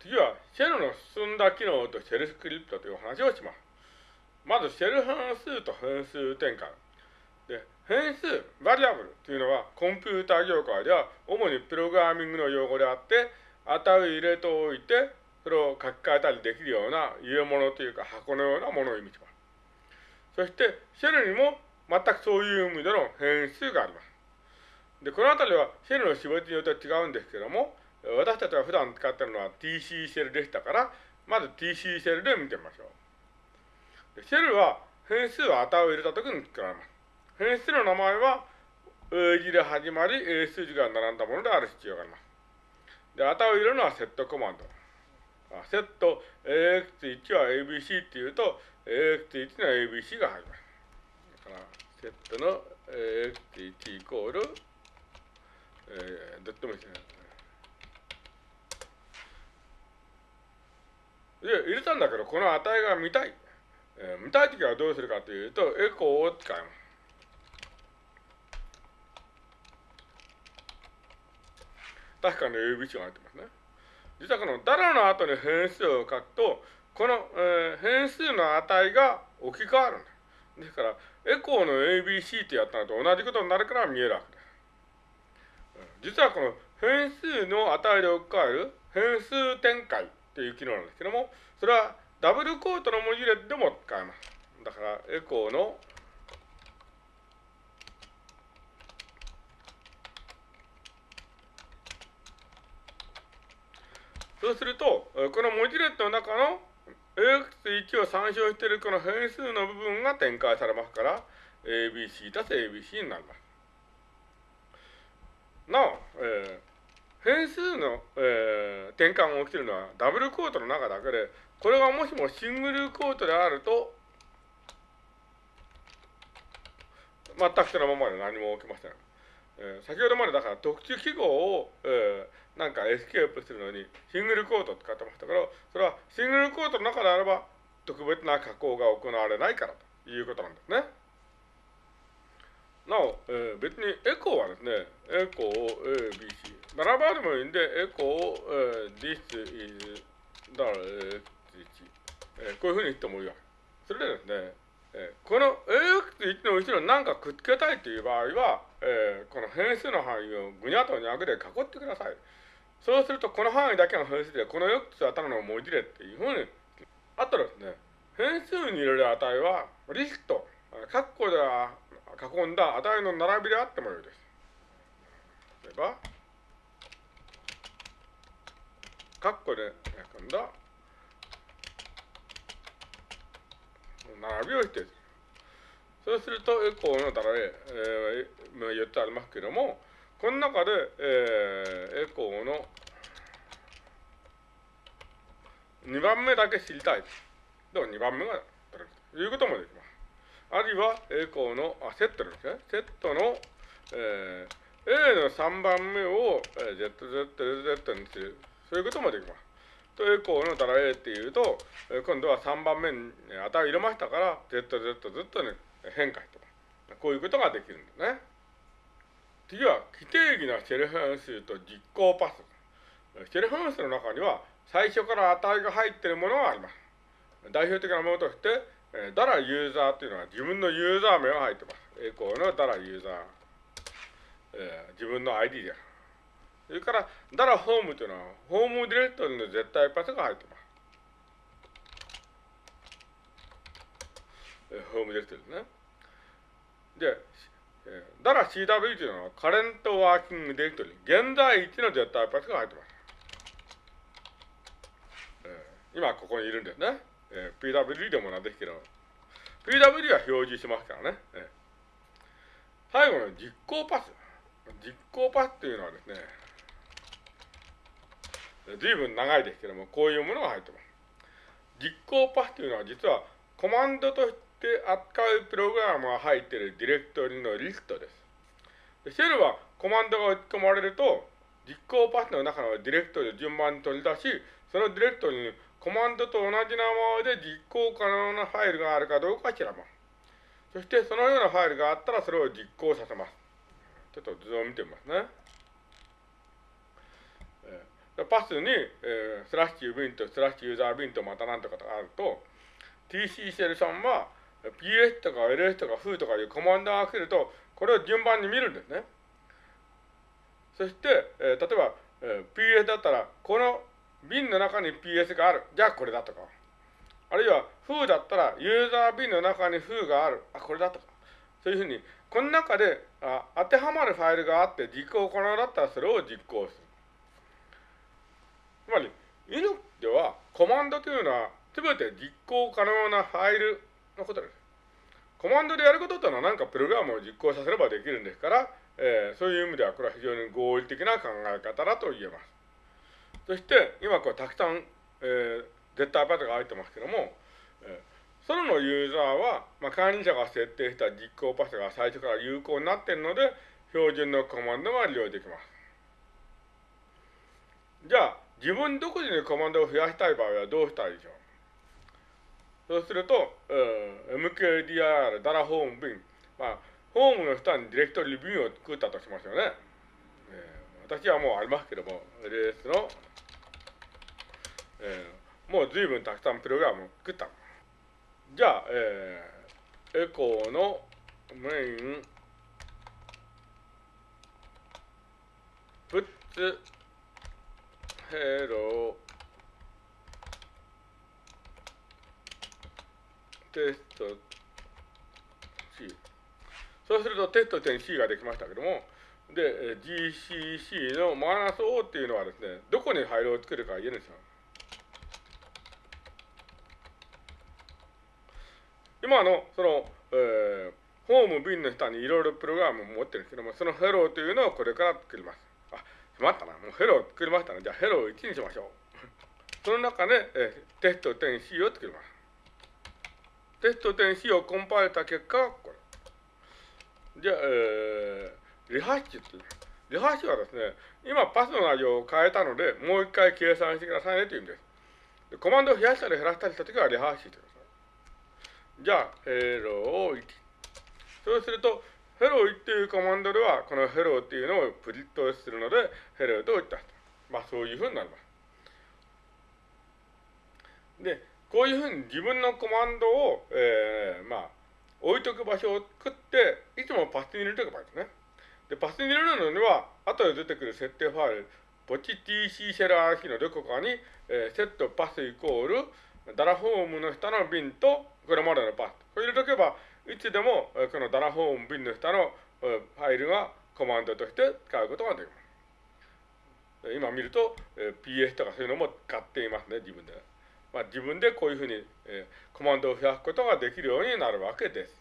次は、シェルの進んだ機能とシェルスクリプトという話をします。まず、シェル変数と変数転換。で、変数、バリアブルというのは、コンピューター業界では、主にプログラミングの用語であって、値を入れておいて、それを書き換えたりできるような入れ物というか箱のようなものを意味します。そして、シェルにも全くそういう意味での変数があります。で、このあたりはシェルの種別によって違うんですけども、私たちが普段使っているのは TC シェルでしたから、まず TC シェルで見てみましょう。シェルは変数は値を入れたときに使われます。変数の名前は A 字で始まり A 数字が並んだものである必要があります。で、値を入れるのはセットコマンド。セット AX1 は ABC っていうと AX1 の ABC が入ります。だから、セットの AX1 イコール、えー、どっちも一緒です、で入れたんだけど、この値が見たい。えー、見たいときはどうするかというと、エコーを使います。確かに ABC が入ってますね。実はこのダラの後に変数を書くと、この、えー、変数の値が置き換わるんだ。ですから、エコーの ABC ってやったのと同じことになるから見えるわけです。実はこの変数の値で置き換える変数展開っていう機能なんですけども、それはダブルコートの文字列でも使えます。だから、エコーのそうすると、この文字列の中の AX1 を参照しているこの変数の部分が展開されますから、ABC たす ABC になります。なお、えー、変数の、えー、転換が起きてるのはダブルコートの中だけで、これがもしもシングルコートであると、全くそのままで何も起きません。えー、先ほどまでだから特殊記号を、えー、なんかエスケープするのにシングルコートを使ってましたけど、それはシングルコートの中であれば特別な加工が行われないからということなんですね。なお、えー、別にエコーはですね、エコー ABC。並ばでもいいんで、エコー、えー、this is the えー、こういうふうに言ってもいいわ。それでですね、えー、この AX1 の後ろに何かくっつけたいという場合は、えー、この変数の範囲をぐにゃっとにゃくで囲ってください。そうすると、この範囲だけの変数で、この X はただの文字列っていうふうに、あとですね、変数に入れる値は、リスト、括弧では囲んだ値の並びであってもよいです。例えば、括弧で囲んだ並びを否定する。そうすると、エコーのだらえ、えー、言ってありますけども、この中で、えー、エコーの2番目だけ知りたい。でも2番目が取れるということもできます。あるいは、エコーの、あ、セットですね。セットの、えー、A の3番目を、えー、ZZZ にする。そういうこともできます。と、エコーのたら A っていうと、今度は3番目に値を入れましたから、ZZZ に変化してます。こういうことができるんですね。次は、規定義なシェル変数と実行パス。シェル変数の中には、最初から値が入っているものがあります。代表的なものとして、えー、ダラユーザーっていうのは自分のユーザー名が入ってます。エコーのダラユーザー。えー、自分の ID です。それから、ダラホームというのは、ホームディレクトリの絶対パスが入ってます。ホームディレクトリですね。で、えー、ダラ CW というのは、カレントワーキングディレクトリ、現在一の絶対パスが入ってます。今ここにいるんですね。えー、PWD でもなんですけど、PWD は表示しますからね。えー、最後の実行パス。実行パスっていうのはですね、随分長いですけども、こういうものが入ってます。実行パスというのは実はコマンドとして扱うプログラムが入っているディレクトリのリストです。でシェルはコマンドが打ち込まれると、実行パスの中のディレクトリを順番に取り出し、そのディレクトリにコマンドと同じ名前で実行可能なファイルがあるかどうか調べます。そしてそのようなファイルがあったらそれを実行させます。ちょっと図を見てみますね。パスに、えー、スラッシュビンとスラッシュユーザービンとまたなんとかとかあると、TC シェルさんは PS とか LS とか FOO とかいうコマンドが来ると、これを順番に見るんですね。そして、えー、例えば、えー、PS だったら、この瓶の中に PS がある。じゃあこれだとか。あるいは、風だったら、ユーザー瓶の中に風がある。あ、これだとか。そういうふうに、この中であ当てはまるファイルがあって実行可能だったらそれを実行する。つまり、イノではコマンドというのは全て実行可能なファイルのことです。コマンドでやることというのは何かプログラムを実行させればできるんですから、えー、そういう意味ではこれは非常に合理的な考え方だと言えます。そして今こうたくさん、えー、絶対パタが入ってますけども、えー、そのユーザーは、まあ、管理者が設定した実行パスが最初から有効になっているので、標準のコマンドが利用できます。じゃあ、自分独自にコマンドを増やしたい場合はどうしたらいいでしょう？そうすると、えー、mkdir ダラホームビン、まあ、ホームの下にディレクトリビューを作ったとしますよね。えー、私はもうありますけども、LS の、えー、もう随分たくさんプログラムを作った。じゃあ、えー、エコーのメイン、プッツ、ヘロテスト C。そうするとテスト点 C ができましたけども、で、GCC のマイナス O っていうのはですね、どこにファイルを作るか言えるんですよ。今の、その、えー、ホームビンの下にいろいろプログラムを持ってるんですけども、そのヘローというのをこれから作ります。あ、しまったな。もうヘロー作りましたね。じゃあヘロー1にしましょう。その中で、えー、テスト点 C を作ります。テスト点 C をコンパイルした結果、これ。じゃあ、えー、リハッシュって言いますリハッシュはですね、今パスの内容を変えたので、もう一回計算してくださいねという意味です。でコマンドを増やしたり減らしたりしたときはリハッシュしてください。じゃあ、ヘロー1。そうすると、ヘローっていうコマンドでは、このヘローっていうのをプリットするので、ヘローと言ったまあ、そういうふうになります。で、こういうふうに自分のコマンドを、えー、まあ、置いとく場所を作って、いつもパスに入れておけばいいですね。で、パスに入れるのには、後で出てくる設定ファイル、ポチ TC シェラーキのどこかに、えー、セットパスイコール、ダラホームの下のビンと、これまでのパス。これ入れとけば、いつでも、このダラホームビンの下のファイルがコマンドとして使うことができます。今見ると、PS とかそういうのも使っていますね、自分で。まあ、自分でこういうふうに、コマンドを増やすことができるようになるわけです。